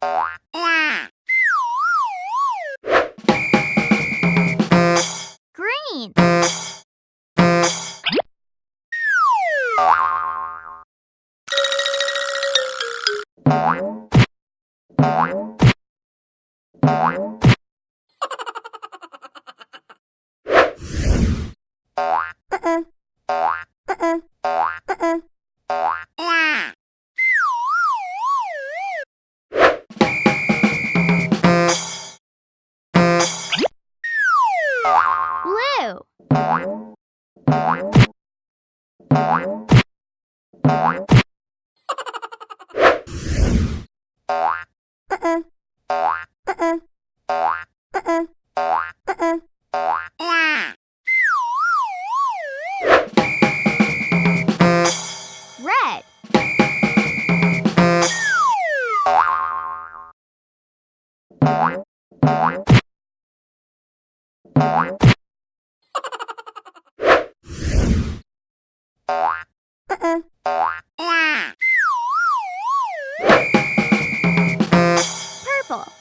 Uh-uh. Green. Uh-uh. Uh-uh. uh-uh. do? Uh-uh. Uh-uh. Uh-uh. Purple.